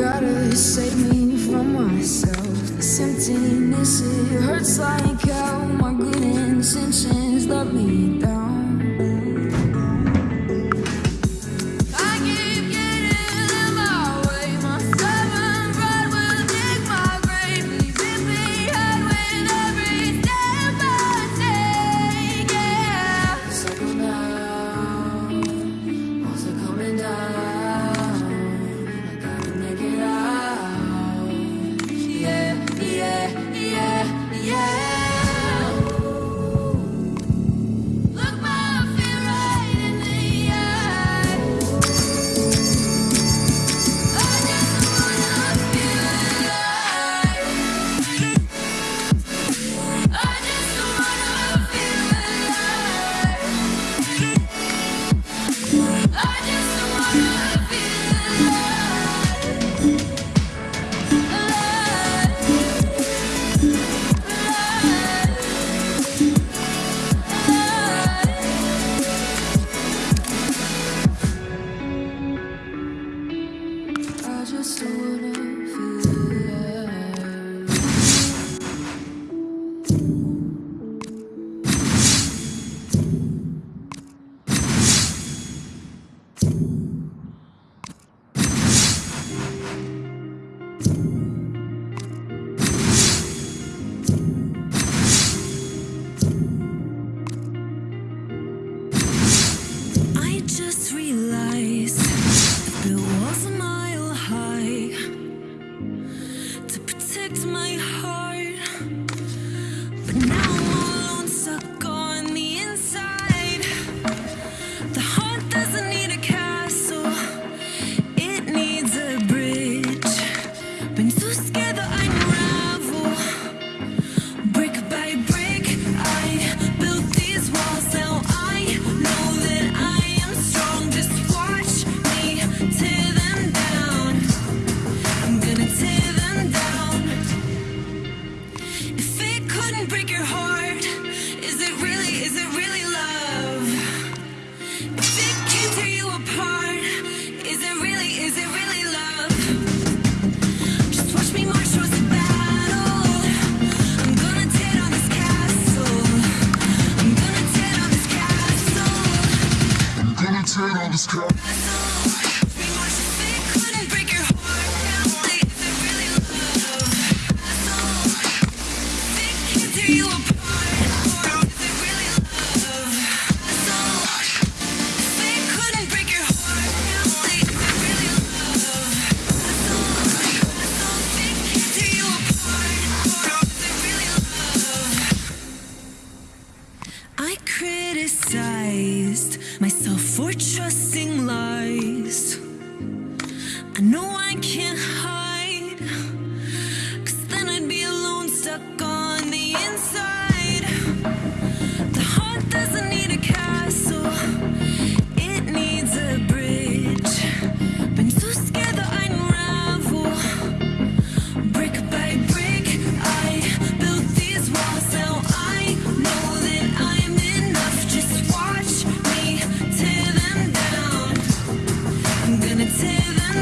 gotta save me from myself. This emptiness, it hurts like hell My good intentions love me. Now! on this. I criticize resist myself for trusting.